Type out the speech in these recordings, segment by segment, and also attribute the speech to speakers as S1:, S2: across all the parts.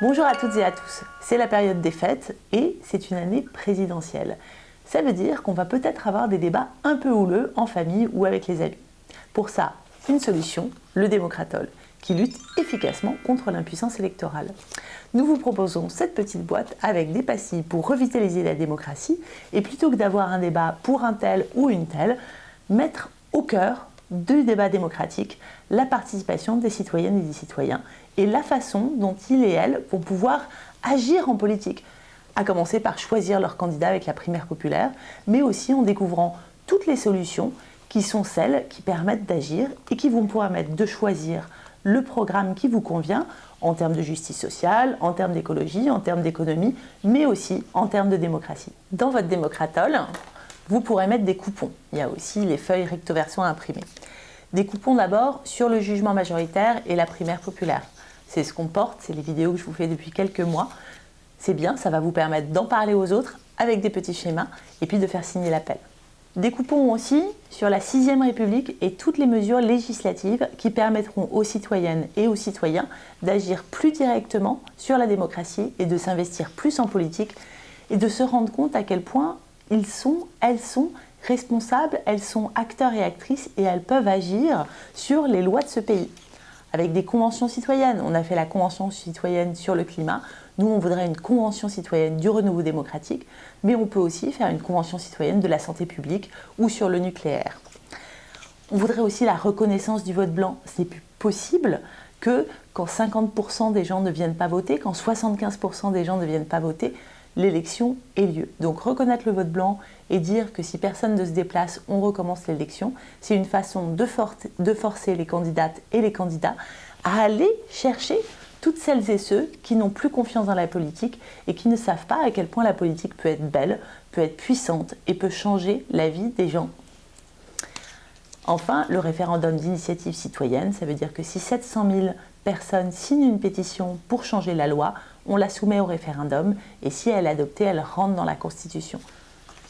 S1: Bonjour à toutes et à tous, c'est la période des fêtes et c'est une année présidentielle. Ça veut dire qu'on va peut-être avoir des débats un peu houleux en famille ou avec les amis. Pour ça, une solution, le démocratol, qui lutte efficacement contre l'impuissance électorale. Nous vous proposons cette petite boîte avec des pastilles pour revitaliser la démocratie et plutôt que d'avoir un débat pour un tel ou une telle, mettre au cœur du débat démocratique la participation des citoyennes et des citoyens et la façon dont ils et elles vont pouvoir agir en politique, à commencer par choisir leur candidat avec la primaire populaire, mais aussi en découvrant toutes les solutions qui sont celles qui permettent d'agir et qui vont permettre de choisir le programme qui vous convient en termes de justice sociale, en termes d'écologie, en termes d'économie, mais aussi en termes de démocratie. Dans votre démocratole, vous pourrez mettre des coupons. Il y a aussi les feuilles recto verso à imprimer. Des coupons d'abord sur le jugement majoritaire et la primaire populaire. C'est ce qu'on porte, c'est les vidéos que je vous fais depuis quelques mois. C'est bien, ça va vous permettre d'en parler aux autres avec des petits schémas et puis de faire signer l'appel. Des coupons aussi sur la 6ème République et toutes les mesures législatives qui permettront aux citoyennes et aux citoyens d'agir plus directement sur la démocratie et de s'investir plus en politique et de se rendre compte à quel point elles sont responsables, elles sont acteurs et actrices et elles peuvent agir sur les lois de ce pays avec des conventions citoyennes. On a fait la convention citoyenne sur le climat. Nous, on voudrait une convention citoyenne du renouveau démocratique, mais on peut aussi faire une convention citoyenne de la santé publique ou sur le nucléaire. On voudrait aussi la reconnaissance du vote blanc. Ce n'est plus possible que quand 50% des gens ne viennent pas voter, quand 75% des gens ne viennent pas voter, l'élection ait lieu. Donc reconnaître le vote blanc et dire que si personne ne se déplace, on recommence l'élection, c'est une façon de, de, forcer les candidates et les candidats à aller chercher toutes celles et ceux qui n'ont plus confiance dans la politique et qui ne savent pas à quel point la politique peut être belle, peut être puissante et peut changer la vie des gens. Enfin, le référendum d'initiative citoyenne, ça veut dire que si 700 000 personnes signent une pétition pour changer la loi, on la soumet au référendum et si elle est adoptée, elle rentre dans la Constitution.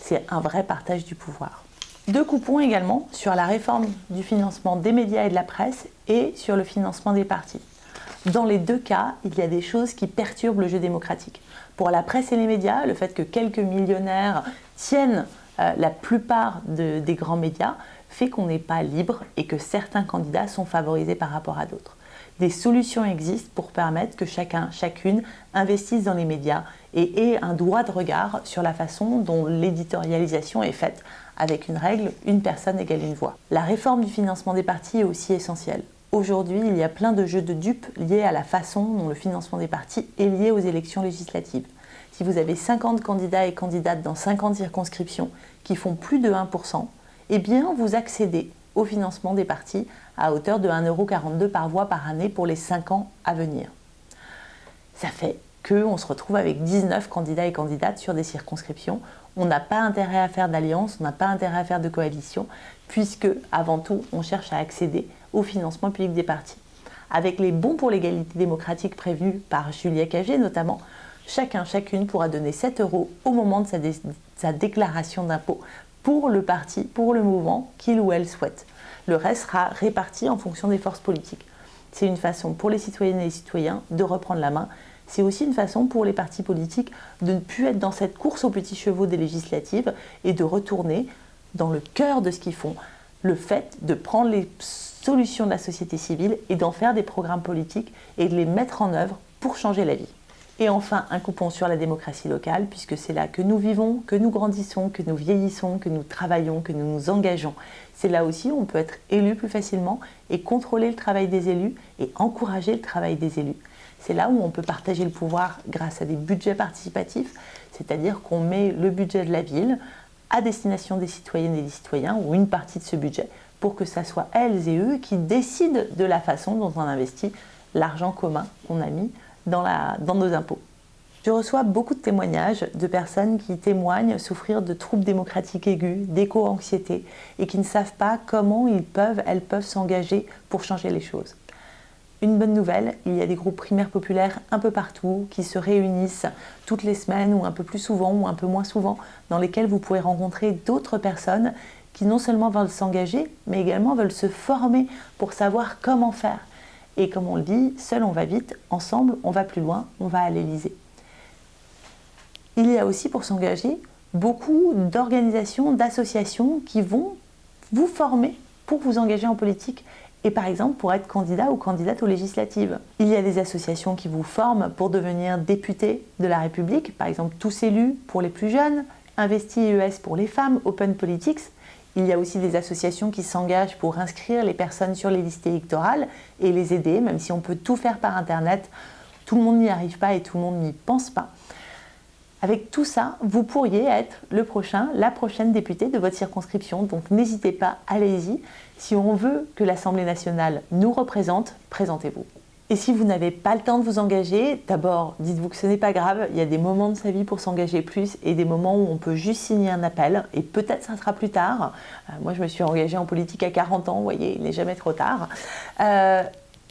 S1: C'est un vrai partage du pouvoir. Deux coupons également sur la réforme du financement des médias et de la presse et sur le financement des partis. Dans les deux cas, il y a des choses qui perturbent le jeu démocratique. Pour la presse et les médias, le fait que quelques millionnaires tiennent euh, la plupart des grands médias fait qu'on n'est pas libre et que certains candidats sont favorisés par rapport à d'autres des solutions existent pour permettre que chacun, chacune investisse dans les médias et ait un droit de regard sur la façon dont l'éditorialisation est faite avec une règle, une personne égale une voix. La réforme du financement des partis est aussi essentielle. Aujourd'hui, il y a plein de jeux de dupes liés à la façon dont le financement des partis est lié aux élections législatives. Si vous avez 50 candidats et candidates dans 50 circonscriptions qui font plus de 1%, eh bien vous accédez au financement des partis à hauteur de 1,42€ par voix par année pour les 5 ans à venir. Ça fait qu'on se retrouve avec 19 candidats et candidates sur des circonscriptions. On n'a pas intérêt à faire d'alliance, on n'a pas intérêt à faire de coalition, puisque avant tout, on cherche à accéder au financement public des partis. Avec les bons pour l'égalité démocratique prévus par Julia Cagé notamment, chacun, chacune pourra donner 7 euros au moment de sa déclaration d'impôt pour le parti, pour le mouvement qu'il ou elle souhaite. Le reste sera réparti en fonction des forces politiques. C'est une façon pour les citoyennes et les citoyens de reprendre la main. C'est aussi une façon pour les partis politiques de ne plus être dans cette course aux petits chevaux des législatives et de retourner dans le cœur de ce qu'ils font. Le fait de prendre les solutions de la société civile et d'en faire des programmes politiques et de les mettre en œuvre pour changer la vie. Et enfin, un coupon sur la démocratie locale, puisque c'est là que nous vivons, que nous grandissons, que nous vieillissons, que nous travaillons, que nous nous engageons. C'est là aussi où on peut être élu plus facilement et contrôler le travail des élus et encourager le travail des élus. C'est là où on peut partager le pouvoir grâce à des budgets participatifs, c'est-à-dire qu'on met le budget de la ville à destination des citoyennes et des citoyens, ou une partie de ce budget, pour que ce soit elles et eux qui décident de la façon dont on investit l'argent commun qu'on a mis dans, nos impôts. Je reçois beaucoup de témoignages de personnes qui témoignent souffrir de troubles démocratiques aigus, d'éco-anxiété et qui ne savent pas comment ils peuvent, elles peuvent s'engager pour changer les choses. Une bonne nouvelle, il y a des groupes primaires populaires un peu partout qui se réunissent toutes les semaines ou un peu plus souvent ou un peu moins souvent, dans lesquels vous pouvez rencontrer d'autres personnes qui non seulement veulent s'engager, mais également veulent se former pour savoir comment faire Et comme on le dit, seul on va vite, ensemble on va plus loin, on va à l'Elysée. Il y a aussi pour s'engager beaucoup d'organisations, d'associations qui vont vous former pour vous engager en politique et par exemple pour être candidat ou candidate aux législatives. Il y a des associations qui vous forment pour devenir député de la République, par exemple Tous élus pour les plus jeunes, Investi ES pour les femmes, Open Politics. Il y a aussi des associations qui s'engagent pour inscrire les personnes sur les listes électorales et les aider, même si on peut tout faire par Internet, tout le monde n'y arrive pas et tout le monde n'y pense pas. Avec tout ça, vous pourriez être le prochain, la prochaine députée de votre circonscription. Donc n'hésitez pas, allez-y. Si on veut que l'Assemblée nationale nous représente, présentez-vous. Et si vous n'avez pas le temps de vous engager, d'abord, dites-vous que ce n'est pas grave, il y a des moments de sa vie pour s'engager plus et des moments où on peut juste signer un appel et peut-être ça sera plus tard. Euh, moi, je me suis engagée en politique à 40 ans, vous voyez, il n'est jamais trop tard. Euh,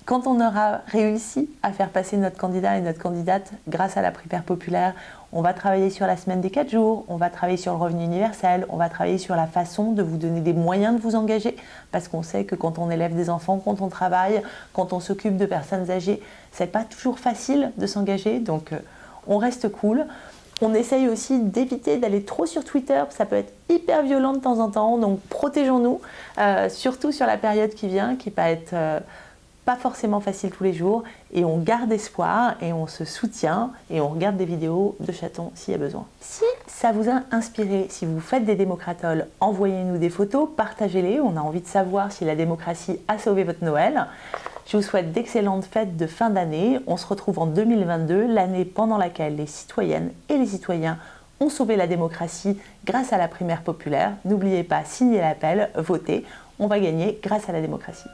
S1: quand on aura réussi à faire passer notre candidat et notre candidate grâce à la primaire populaire, on va travailler sur la semaine des 4 jours, on va travailler sur le revenu universel, on va travailler sur la façon de vous donner des moyens de vous engager, parce qu'on sait que quand on élève des enfants, quand on travaille, quand on s'occupe de personnes âgées, c'est pas toujours facile de s'engager, donc euh, on reste cool. On essaye aussi d'éviter d'aller trop sur Twitter, ça peut être hyper violent de temps en temps, donc protégeons-nous, euh, surtout sur la période qui vient, qui va être... Euh, pas forcément facile tous les jours et on garde espoir et on se soutient et on regarde des vidéos de chatons s'il y a besoin. Si ça vous a inspiré, si vous faites des démocratoles, envoyez-nous des photos, partagez-les, on a envie de savoir si la démocratie a sauvé votre Noël. Je vous souhaite d'excellentes fêtes de fin d'année. On se retrouve en 2022, l'année pendant laquelle les citoyennes et les citoyens ont sauvé la démocratie grâce à la primaire populaire. N'oubliez pas, signez l'appel, votez. On va gagner grâce à la démocratie.